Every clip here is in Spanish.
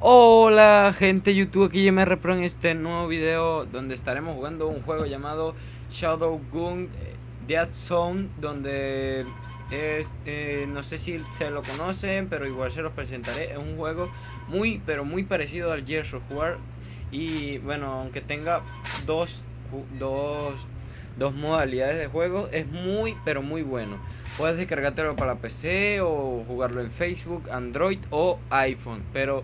Hola gente YouTube, aquí yo me repro en este nuevo video donde estaremos jugando un juego llamado Shadow Gun eh, Dead Zone donde es, eh, no sé si se lo conocen pero igual se los presentaré, es un juego muy pero muy parecido al Gears of War. Y bueno aunque tenga dos, dos, dos modalidades de juego es muy pero muy bueno. Puedes descargártelo para PC o jugarlo en Facebook, Android o iPhone pero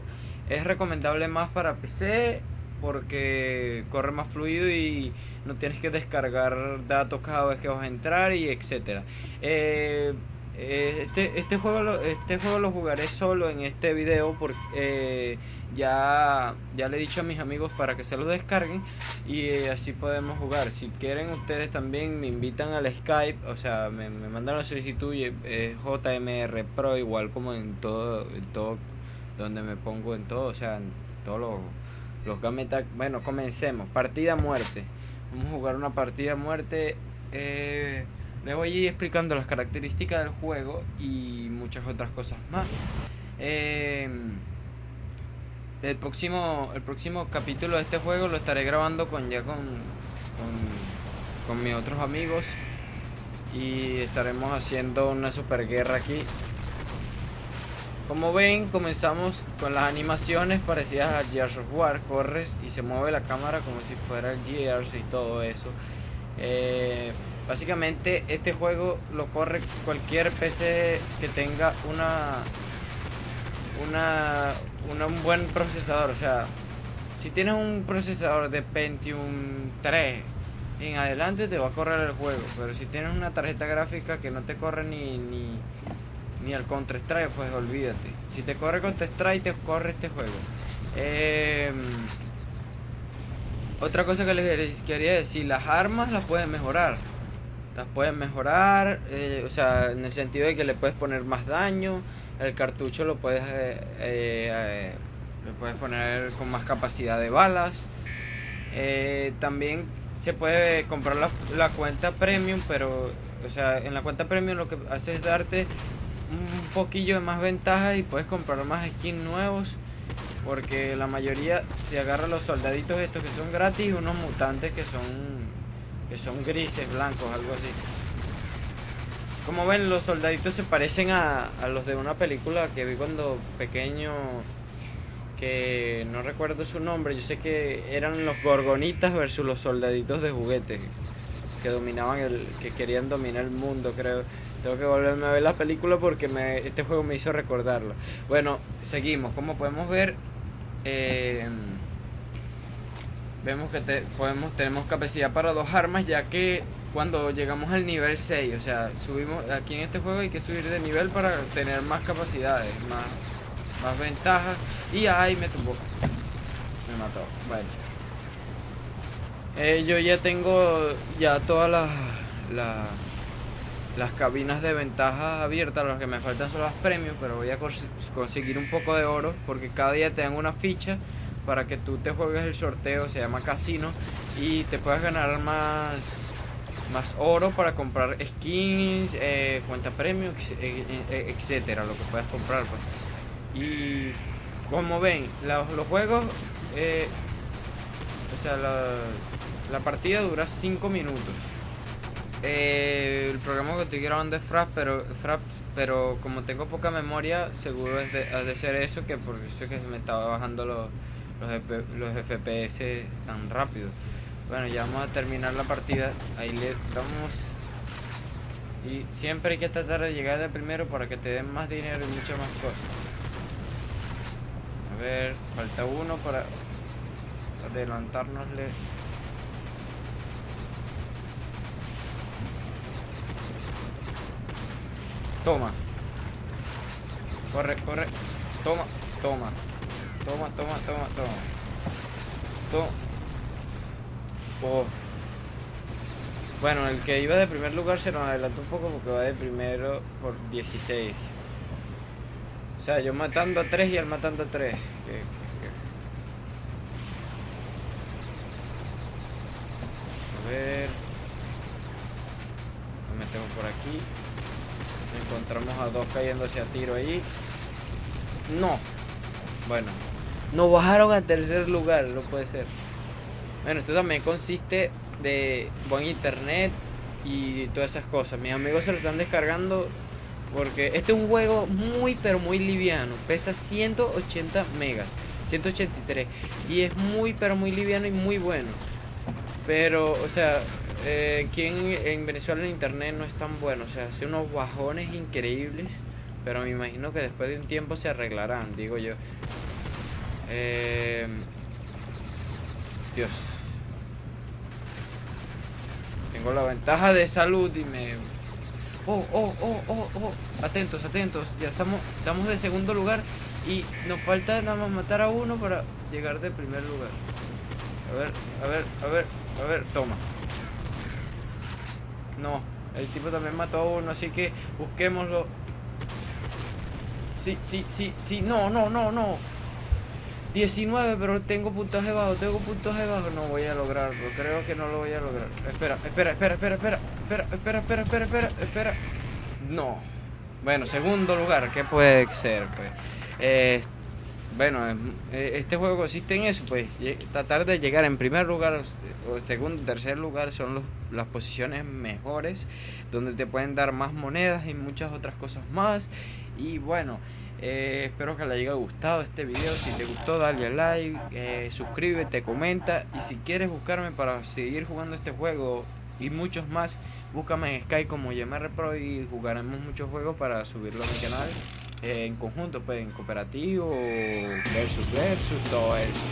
es recomendable más para PC porque corre más fluido y no tienes que descargar datos cada vez que vas a entrar y etcétera. Eh, eh, este, este, juego este juego lo jugaré solo en este video porque eh, ya, ya le he dicho a mis amigos para que se lo descarguen y así podemos jugar. Si quieren ustedes también me invitan al Skype, o sea, me, me mandan la solicitud JMR Pro igual como en todo, en todo donde me pongo en todo, o sea, en todos los, los Bueno, comencemos. Partida muerte. Vamos a jugar una partida muerte. Eh, voy a ir explicando las características del juego y muchas otras cosas más. Eh, el próximo el próximo capítulo de este juego lo estaré grabando con ya con, con, con mis otros amigos y estaremos haciendo una super guerra aquí como ven, comenzamos con las animaciones parecidas a Gears of War. Corres y se mueve la cámara como si fuera el Gears y todo eso. Eh, básicamente este juego lo corre cualquier PC que tenga una, una, un buen procesador. O sea, si tienes un procesador de Pentium 3 en adelante te va a correr el juego. Pero si tienes una tarjeta gráfica que no te corre ni, ni ni al Counter Strike, pues olvídate. Si te corre Counter Strike, te corre este juego. Em, otra cosa que les quería decir, las armas las pueden mejorar. Las pueden mejorar, eh, o sea, en el sentido de que le puedes poner más daño. El cartucho lo puedes, eh, eh, le puedes poner con más capacidad de balas. también se puede comprar la, la cuenta premium, pero, o sea, en la cuenta premium lo que hace es darte un poquillo de más ventaja y puedes comprar más skins nuevos. Porque la mayoría se agarra los soldaditos estos que son gratis unos mutantes que son que son grises, blancos, algo así. Como ven, los soldaditos se parecen a, a los de una película que vi cuando pequeño que no recuerdo su nombre, yo sé que eran los gorgonitas versus los soldaditos de juguete que dominaban el que querían dominar el mundo, creo. Tengo que volverme a ver la película porque me, este juego me hizo recordarlo. Bueno, seguimos. Como podemos ver, eh, vemos que podemos, tenemos capacidad para dos armas, ya que cuando llegamos al nivel 6, o sea, subimos aquí en este juego hay que subir de nivel para tener más capacidades, más, más ventajas. Y ahí me tumbó. Me mató. Bueno. Eh, yo ya tengo ya todas las... La, las cabinas de ventaja abiertas, los que me faltan son las premios, pero voy a conseguir un poco de oro porque cada día te dan una ficha para que tú te juegues el sorteo, se llama casino, y te puedas ganar más, más oro para comprar skins, eh, cuenta premium, eh, etcétera, lo que puedas comprar. Pues. Y como ven, los juegos, o sea, la, la partida dura 5 minutos. Eh, el programa que estoy grabando es Fraps, pero, Fraps, pero como tengo poca memoria, seguro es de, ha de ser eso, que por eso es que me estaba bajando los, los, FPS tan rápido. Bueno, ya vamos a terminar la partida. Ahí le damos. Y siempre hay que tratar de llegar de primero para que te den más dinero y muchas más cosas. A ver, falta uno para adelantárnosle. Toma. Corre, corre. Toma, toma. Toma, toma, toma, toma. Toma. Bueno, el que iba de primer lugar se nos adelantó un poco porque va de primero por 16. O sea, yo matando a 3 y él matando a 3. A ver. Lo metemos por aquí. Encontramos a dos cayéndose a tiro ahí. No. Bueno. Nos bajaron a tercer lugar, no puede ser. Bueno, esto también consiste de buen internet y todas esas cosas. Mis amigos se lo están descargando porque este es un juego muy pero muy liviano. Pesa 180 megas. 183. Y es muy pero muy liviano y muy bueno. Pero, o sea, eh, aquí en, Venezuela el internet no es tan bueno. O sea, hace unos bajones increíbles. Pero me imagino que después de un tiempo se arreglarán, digo yo. Eh, Dios. Tengo la ventaja de salud y me... Oh, oh, oh, oh, oh. Atentos, atentos. Ya estamos, estamos de segundo lugar y nos falta nada más matar a uno para llegar de primer lugar. A ver, a ver, a ver, a ver, toma. No, el tipo también mató a uno, así que busquémoslo. Sí, sí, sí, sí, no, no, no, no. 19, pero tengo puntaje bajo, tengo puntaje bajo. No voy a lograrlo, creo que no lo voy a lograr. Espera, espera, espera, espera, espera, espera, espera, espera, espera, espera, espera. No. Bueno, segundo lugar, ¿qué puede ser? Pues, eh, bueno, este juego consiste en eso, pues, tratar de llegar en primer lugar o segundo, tercer lugar son los, las posiciones mejores, donde te pueden dar más monedas y muchas otras cosas más. Y bueno, eh, espero que le haya gustado este video. Si te gustó, dale like, eh, suscríbete, comenta. Y si quieres buscarme para seguir jugando este juego y muchos más, búscame en Sky como YMR Pro y jugaremos muchos juegos para subirlo a mi canal eh, en conjunto, pues en cooperativo, versus versus, todo eso.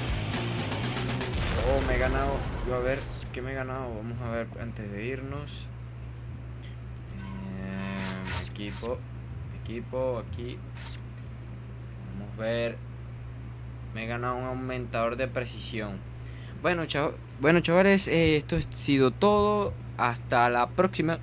Oh, me he ganado. Yo a ver, ¿qué me he ganado? Vamos a ver antes de irnos. equipo, equipo, aquí ver. Me he ganado un aumentador de precisión. Bueno, bueno chavales, eh, esto ha sido todo. Hasta la próxima.